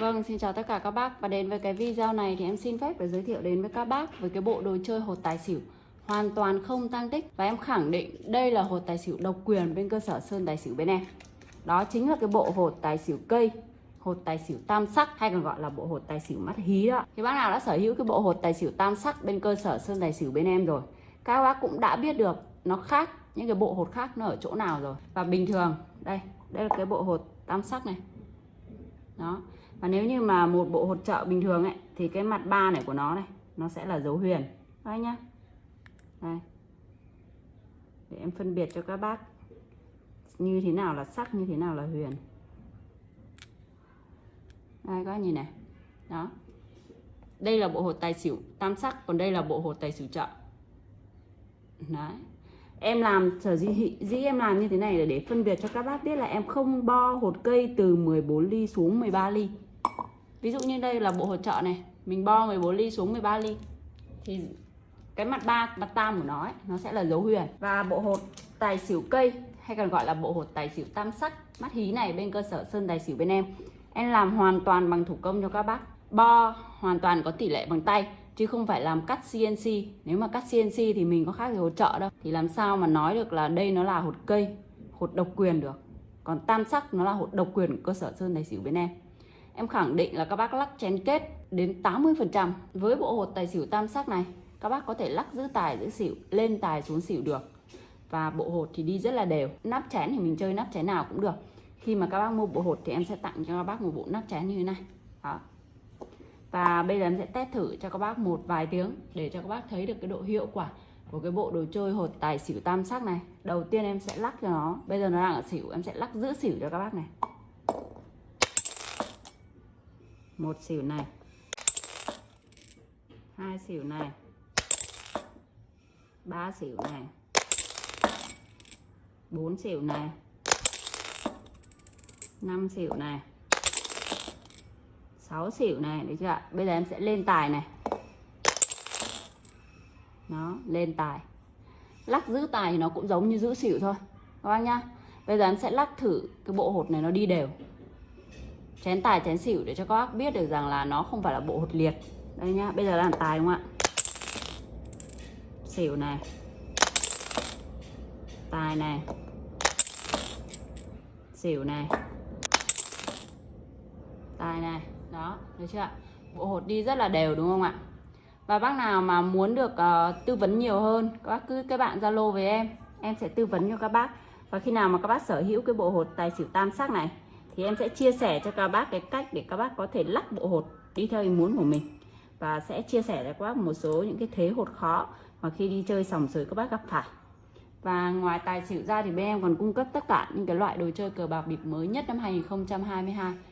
Vâng, xin chào tất cả các bác và đến với cái video này thì em xin phép để giới thiệu đến với các bác với cái bộ đồ chơi hột tài xỉu hoàn toàn không tăng tích và em khẳng định đây là hột tài xỉu độc quyền bên cơ sở Sơn Tài xỉu bên em. Đó chính là cái bộ hột tài xỉu cây, hột tài xỉu tam sắc hay còn gọi là bộ hột tài xỉu mắt hí đó. Thì bác nào đã sở hữu cái bộ hột tài xỉu tam sắc bên cơ sở Sơn Tài xỉu bên em rồi, các bác cũng đã biết được nó khác những cái bộ hột khác nó ở chỗ nào rồi. Và bình thường, đây, đây là cái bộ hột tam sắc này. Đó, và nếu như mà một bộ hột trợ bình thường ấy thì cái mặt ba này của nó này nó sẽ là dấu huyền. Đây nhá. Đây. Để em phân biệt cho các bác như thế nào là sắc như thế nào là huyền. Đây các bác nhìn này. Đó. Đây là bộ hột tài xỉu tam sắc còn đây là bộ hột tài xỉu trợ. Đấy. Em làm sở dĩ, dĩ em làm như thế này là để phân biệt cho các bác biết là em không bo hột cây từ 14 ly xuống 13 ly ví dụ như đây là bộ hỗ trợ này mình bo 14 ly xuống 13 ly. Thì cái mặt ba mặt tam của nó ấy, nó sẽ là dấu huyền. Và bộ hột tài xỉu cây hay còn gọi là bộ hột tài xỉu tam sắc mắt hí này bên cơ sở sơn tài xỉu bên em. Em làm hoàn toàn bằng thủ công cho các bác. Bo hoàn toàn có tỷ lệ bằng tay chứ không phải làm cắt CNC nếu mà cắt CNC thì mình có khác gì hỗ trợ đâu. Thì làm sao mà nói được là đây nó là hột cây hột độc quyền được. Còn tam sắc nó là hột độc quyền của cơ sở sơn tài xỉu bên em. Em khẳng định là các bác lắc chén kết đến 80% với bộ hột tài xỉu tam sắc này. Các bác có thể lắc giữ tài, giữ xỉu, lên tài xuống xỉu được. Và bộ hột thì đi rất là đều. Nắp chén thì mình chơi nắp chén nào cũng được. Khi mà các bác mua bộ hột thì em sẽ tặng cho các bác một bộ nắp chén như thế này. Đó. Và bây giờ em sẽ test thử cho các bác một vài tiếng để cho các bác thấy được cái độ hiệu quả của cái bộ đồ chơi hột tài xỉu tam sắc này. Đầu tiên em sẽ lắc cho nó. Bây giờ nó đang ở xỉu, em sẽ lắc giữ xỉu cho các bác này. Một xỉu này. Hai xỉu này. Ba xỉu này. Bốn xỉu này. Năm xỉu này. Sáu xỉu này đấy chưa ạ? Bây giờ em sẽ lên tài này. Nó lên tài. Lắc giữ tài thì nó cũng giống như giữ xỉu thôi. Các bác nhá. Bây giờ em sẽ lắc thử cái bộ hột này nó đi đều chén tài chén xỉu để cho các bác biết được rằng là nó không phải là bộ hột liệt. Đây nhá bây giờ là tài đúng không ạ? Xỉu này. Tài này. Xỉu này. Tài này. Đó được chưa ạ? Bộ hột đi rất là đều đúng không ạ? Và bác nào mà muốn được uh, tư vấn nhiều hơn các bác cứ các bạn zalo với em. Em sẽ tư vấn cho các bác. Và khi nào mà các bác sở hữu cái bộ hột tài xỉu tam sắc này thì em sẽ chia sẻ cho các bác cái cách để các bác có thể lắc bộ hột đi theo ý muốn của mình. Và sẽ chia sẻ cho các bác một số những cái thế hột khó mà khi đi chơi sòng sới các bác gặp phải. Và ngoài tài xỉu ra thì bên em còn cung cấp tất cả những cái loại đồ chơi cờ bạc bịp mới nhất năm 2022